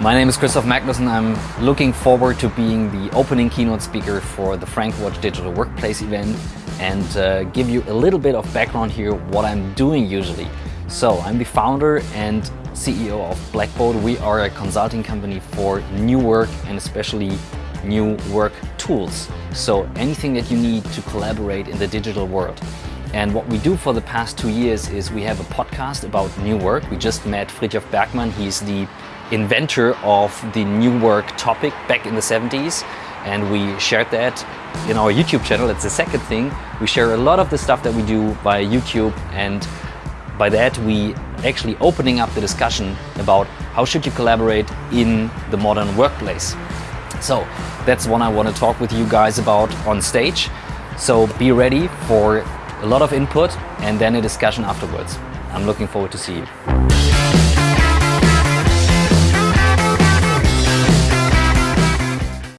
My name is Christoph Magnussen. I'm looking forward to being the opening keynote speaker for the Frank Watch Digital Workplace event and uh, give you a little bit of background here what I'm doing usually. So I'm the founder and CEO of Blackboat. We are a consulting company for new work and especially new work tools. So anything that you need to collaborate in the digital world. And what we do for the past two years is we have a podcast about new work. We just met Frithjof Bergmann. He's the inventor of the new work topic back in the 70s and we shared that in our YouTube channel. That's the second thing. We share a lot of the stuff that we do via YouTube and by that we actually opening up the discussion about how should you collaborate in the modern workplace. So that's what I want to talk with you guys about on stage. So be ready for a lot of input and then a discussion afterwards. I'm looking forward to see you.